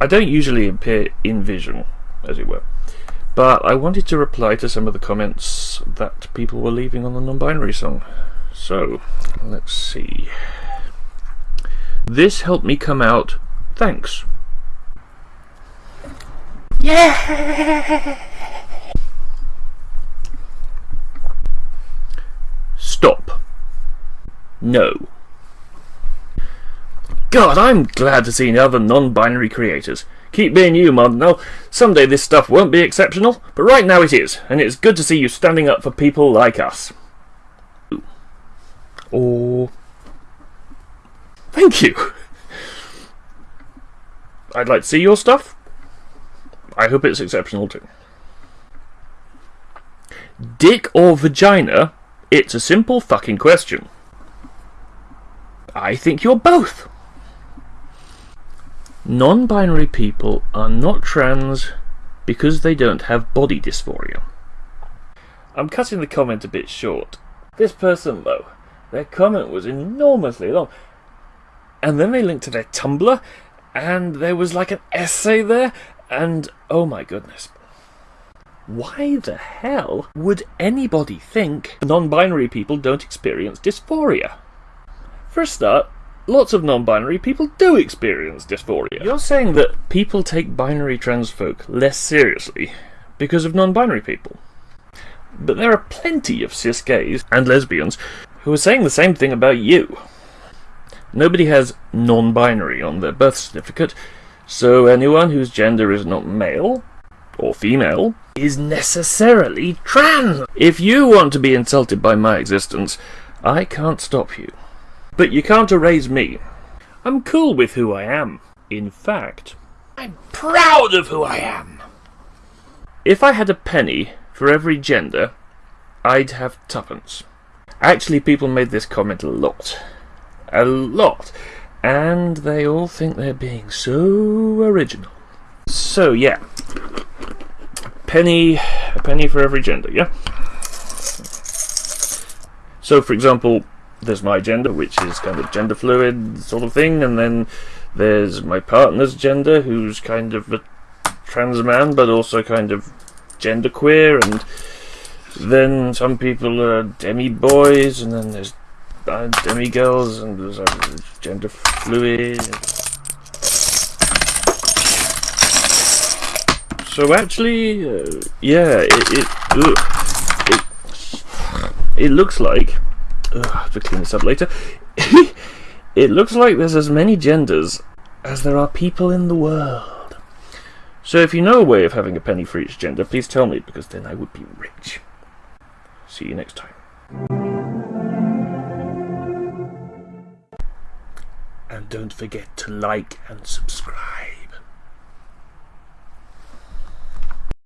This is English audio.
I don't usually appear in vision, as it were, but I wanted to reply to some of the comments that people were leaving on the non-binary song. So, let's see. This helped me come out. Thanks. Yeah! Stop. No. God, I'm glad to see other non-binary creators. Keep being you, Martinell. Someday this stuff won't be exceptional, but right now it is, and it's good to see you standing up for people like us. Or... Thank you! I'd like to see your stuff. I hope it's exceptional too. Dick or vagina? It's a simple fucking question. I think you're both. Non-binary people are not trans because they don't have body dysphoria. I'm cutting the comment a bit short. This person, though, their comment was enormously long. And then they linked to their Tumblr, and there was like an essay there, and oh my goodness. Why the hell would anybody think non-binary people don't experience dysphoria? For a start, lots of non-binary people do experience dysphoria. You're saying that people take binary trans folk less seriously because of non-binary people. But there are plenty of cis gays and lesbians who are saying the same thing about you. Nobody has non-binary on their birth certificate, so anyone whose gender is not male or female is necessarily trans. If you want to be insulted by my existence, I can't stop you. But you can't erase me. I'm cool with who I am. In fact, I'm proud of who I am. If I had a penny for every gender, I'd have tuppence. Actually, people made this comment a lot. A lot. And they all think they're being so original. So, yeah. Penny, a penny for every gender, yeah? So, for example, there's my gender, which is kind of gender fluid sort of thing, and then there's my partner's gender, who's kind of a trans man, but also kind of genderqueer, and then some people are demi boys, and then there's demi girls, and there's uh, gender fluid. So actually, uh, yeah, it it, it it looks like Ugh, I have to clean this up later. it looks like there's as many genders as there are people in the world. So if you know a way of having a penny for each gender, please tell me, because then I would be rich. See you next time. And don't forget to like and subscribe.